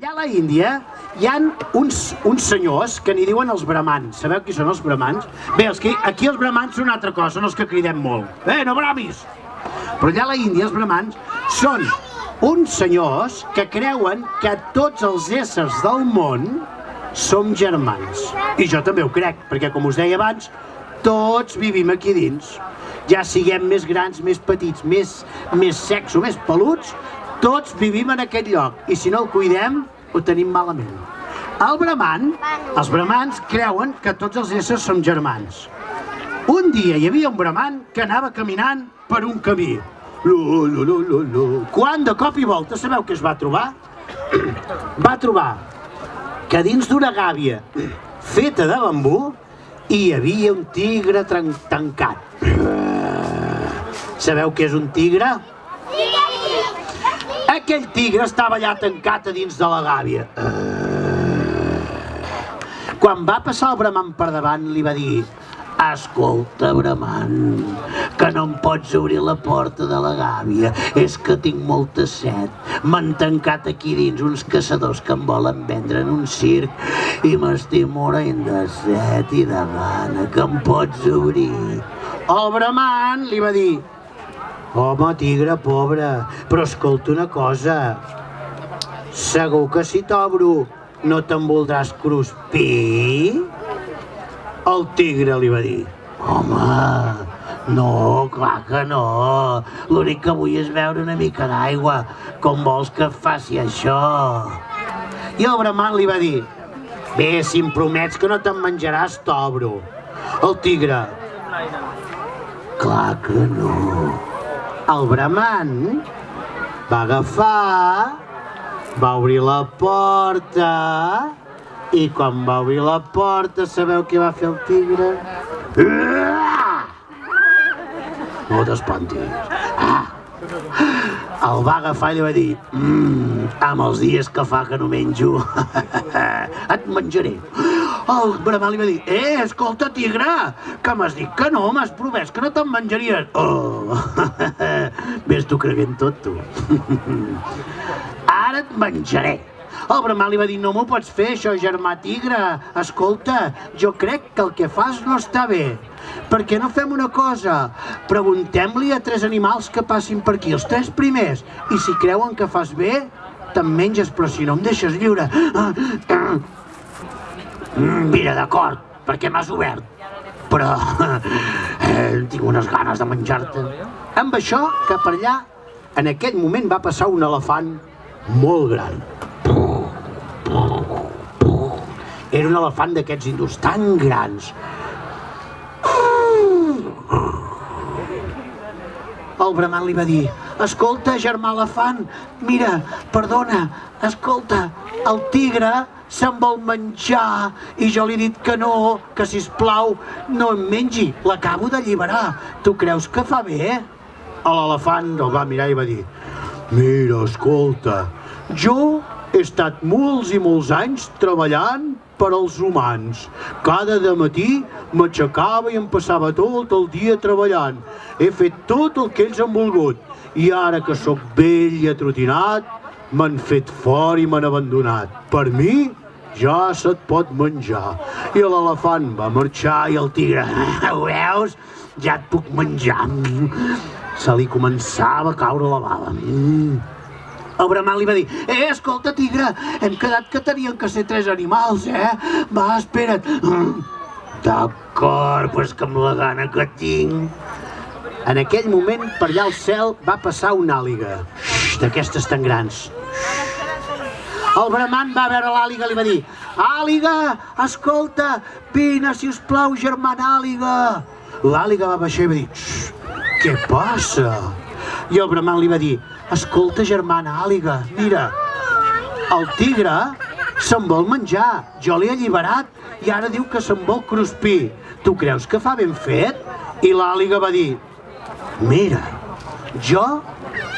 Allà a la Índia hi han uns, uns senyors que n'hi diuen els bramans. Sabeu qui són els bramans? Bé, els que, aquí els bramans són una altra cosa, són els que cridem molt. Eh, no bramis! Però allà a la Índia els bramans són uns senyors que creuen que tots els éssers del món som germans. I jo també ho crec, perquè com us deia abans, tots vivim aquí dins. Ja siguem més grans, més petits, més, més secs o més peluts, tots vivim en aquest lloc. I si no el cuidem, ho tenim malament. El bramant, els bramans creuen que tots els éssers som germans. Un dia hi havia un bramant que anava caminant per un camí. Lu, lu, lu, lu, lu. Quan de cop i volta, sabeu què es va trobar? Va trobar que dins d'una gàbia feta de bambú hi havia un tigre tancat. Sabeu què és un tigre? Aquell tigre estava allà tancat a dins de la gàbia. Quan va passar el bramant per davant, li va dir Escolta, bramant, que no em pots obrir la porta de la gàbia. És que tinc molta set. M'han tancat aquí dins uns caçadors que em volen vendre en un circ i m'estic morint de set i de gana, que em pots obrir. El bramant li va dir Home, tigre, pobre, però escolta una cosa. Segur que si t'obro no te'n voldràs cruspir? El tigre li va dir, home, no, clar que no. L'únic que vull és beure una mica d'aigua. Com vols que faci això? I el bramant li va dir, bé, si em promets que no te'n menjaràs, t'obro. El tigre, clar que no. El bramant va agafar, va obrir la porta i quan va obrir la porta, sabeu què va fer el tigre? No t'espantis. Ah. El va agafar i li va dir mmm, amb els dies que fa que no menjo, et menjaré. El bramant li va dir, eh, escolta, tigre, que m'has dit que no, m'has promès que no te'n menjaries. Oh, ves tu creient tot, tu. Ara et menjaré. El bramant li va dir, no m'ho pots fer, això, germà tigre. Escolta, jo crec que el que fas no està bé. Per què no fem una cosa? Preguntem-li a tres animals que passin per aquí, els tres primers, i si creuen que fas bé, te'n menges, però si no em deixes lliure. Mm, Mira, d'acord, perquè m'has obert. Però eh, tinc unes ganes de menjar-te. Amb això, cap allà, en aquell moment va passar un elefant molt gran. Era un elefant d'aquests hindús tan grans. El bramant li va dir, escolta, germà elefant, mira, perdona, escolta, el tigre se'n vol menjar i jo li he dit que no, que si plau no em mengi, l'acabo d'alliberar. Tu creus que fa bé? L'elefant el va mirar i va dir, mira, escolta, jo he estat molts i molts anys treballant per als humans. Cada de matí m'aixecava i em passava tot el dia treballant. He fet tot el que ells han volgut. I ara que sóc vell i atrotinat, m'han fet fora i m'han abandonat. Per mi, ja se't pot menjar. I l'elefant va marxar i el tigre, ho veus? Ja et puc menjar. Se li començava a caure la bava. Mm. El li va dir, eh, escolta, tigre, hem quedat que tenien que ser tres animals, eh? Va, espera't. D'acord, pues que amb la gana que tinc. En aquell moment, per allà al cel, va passar una àliga, d'aquestes tan grans. El bramant va veure l'àliga i li va dir, àliga, escolta, vine, si us plau, germana àliga. L'àliga va baixar i va dir, "Xxt, què passa? I el bramant li va dir, escolta, germana àliga, mira, el tigre se'n vol menjar, jo l'he alliberat i ara diu que se'n vol cruspir. Tu creus que fa ben fet? I l'àliga va dir, mira, jo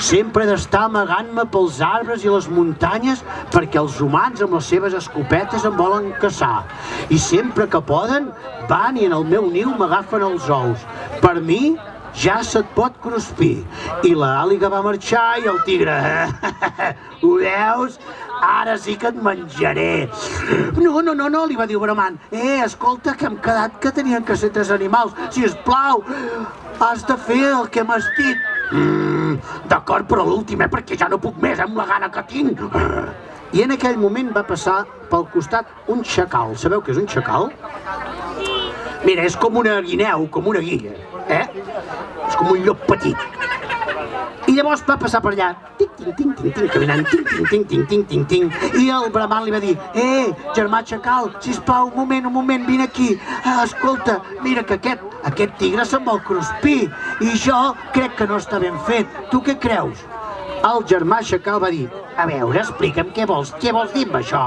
sempre d'estar amagant-me pels arbres i les muntanyes perquè els humans amb les seves escopetes em volen caçar. I sempre que poden van i en el meu niu m'agafen els ous. Per mi ja se't pot cruspir. I la àliga va marxar i el tigre, ho veus? Ara sí que et menjaré. No, no, no, no, li va dir bramant. Eh, escolta, que hem quedat que tenien que ser tres animals. Si es plau, has de fer el que m'has dit. Mm, D'acord, però l'últim, eh, perquè ja no puc més, amb la gana que tinc. I en aquell moment va passar pel costat un xacal. Sabeu què és un xacal? Mira, és com una guineu, com una guilla, eh? És com un llop petit. I llavors va passar per allà, ting, ting, ting, ting, ting, caminant, ting, ting, ting, ting, ting, ting, ting, i el bramant li va dir, eh, germà Xacal, sisplau, un moment, un moment, vine aquí, ah, escolta, mira que aquest, aquest tigre se'n vol cruspir, i jo crec que no està ben fet, tu què creus? El germà Xacal va dir, a veure, explica'm què vols, què vols dir amb això?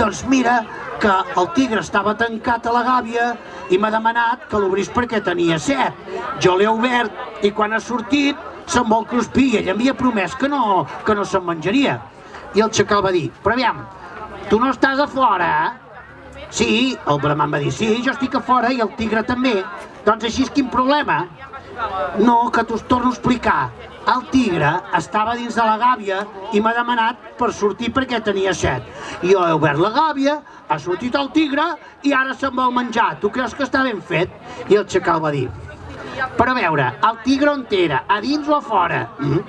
Doncs mira, que el tigre estava tancat a la gàbia i m'ha demanat que l'obrís perquè tenia set. Jo l'he obert i quan ha sortit se'n vol cruspir i ell havia promès que no, que no se'n menjaria. I el xacal va dir, però aviam, tu no estàs a fora, eh? Sí, el bramant va dir, sí, jo estic a fora i el tigre també. Doncs així és quin problema? No, que t'ho torno a explicar. El tigre estava dins de la gàbia i m'ha demanat per sortir perquè tenia set. Jo he obert la gàbia, ha sortit el tigre i ara se'n vol menjar. Tu creus que està ben fet? I el xacal va dir, però a veure, el tigre on era? A dins o a fora? Mm?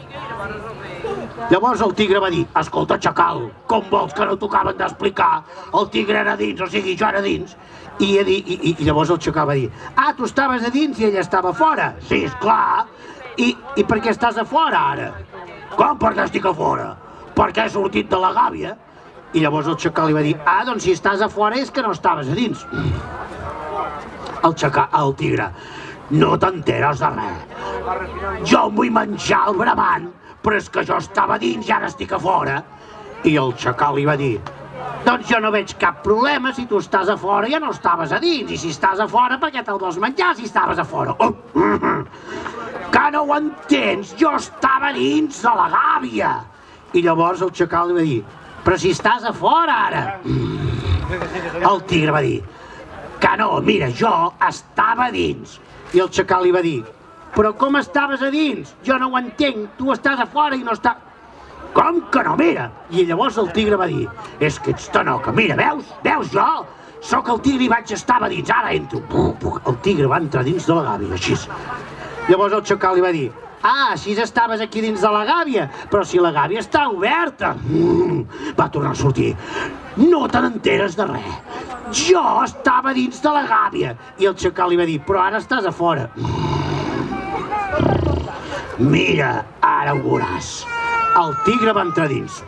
Llavors el tigre va dir, escolta, xacal, com vols que no t'ho acaben d'explicar? El tigre era dins, o sigui, jo era dins. I, i, i, i llavors el xacal va dir, ah, tu estaves a dins i ell estava fora? Sí, és clar. I, I per què estàs a fora ara? Com per què estic a fora? Perquè he sortit de la gàbia. I llavors el xacal li va dir, ah, doncs si estàs a fora és que no estaves a dins. El xacal, el tigre, no t'enteres de res. Jo em vull menjar el bramant, però és que jo estava dins i ara estic a fora. I el xacal li va dir, doncs jo no veig cap problema, si tu estàs a fora ja no estaves a dins, i si estàs a fora per què te'l vols menjar si estaves a fora? Oh, que no ho entens, jo estava dins de la gàbia. I llavors el xacal li va dir, però si estàs a fora ara. El tigre va dir, que no, mira, jo estava dins. I el xacal li va dir, però com estaves a dins? Jo no ho entenc, tu estàs a fora i no està... Com que no, mira? I llavors el tigre va dir, és que ets tanoca, mira, veus? Veus jo? Sóc el tigre i vaig estar a dins, ara entro. El tigre va entrar dins de la gàbia, així. Llavors el xacal li va dir, ah, així estaves aquí dins de la gàbia, però si la gàbia està oberta. Mm, va tornar a sortir. No te n'enteres de res. Jo estava dins de la gàbia. I el xacal li va dir, però ara estàs a fora. Mira, ara ho veuràs. El tigre va entrar dins.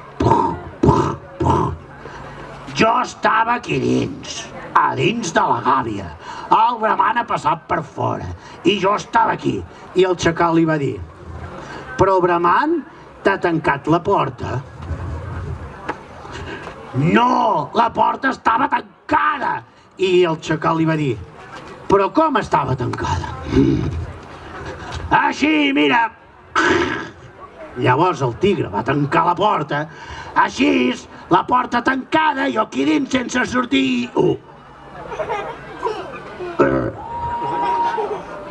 Jo estava aquí dins, a dins de la gàbia. El bramant ha passat per fora i jo estava aquí. I el xacal li va dir, però el bramant t'ha tancat la porta. No, la porta estava tancada. I el xacal li va dir, però com estava tancada? Així, mira. Llavors el tigre va tancar la porta. Així, la porta tancada, jo aquí dins sense sortir. Uh.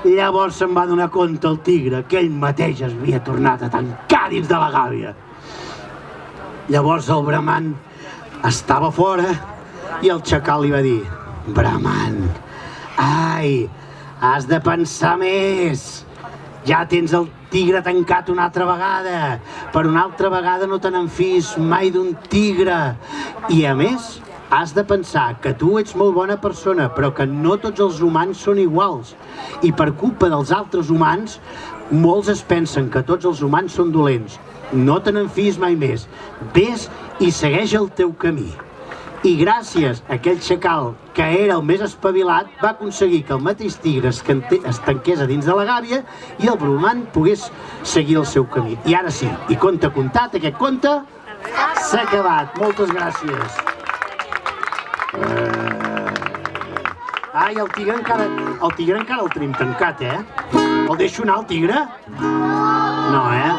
Llavors se'n va donar compte el tigre que ell mateix es havia tornat a tancar dins de la gàbia. Llavors el bramant estava fora i el xacal li va dir Bramant, ai, has de pensar més. Ja tens el tigre tancat una altra vegada. Per una altra vegada no te n'enfis mai d'un tigre. I a més, has de pensar que tu ets molt bona persona, però que no tots els humans són iguals. I per culpa dels altres humans, molts es pensen que tots els humans són dolents. No te n'enfis mai més. Ves i segueix el teu camí. I gràcies a aquell xacal, que era el més espavilat, va aconseguir que el mateix tigre es, tanqués a dins de la gàbia i el bromant pogués seguir el seu camí. I ara sí, i conte contat, aquest conte s'ha acabat. Moltes gràcies. Eh... Ai, el tigre encara, el tigre encara el tenim tancat, eh? El deixo anar, el tigre? No, eh?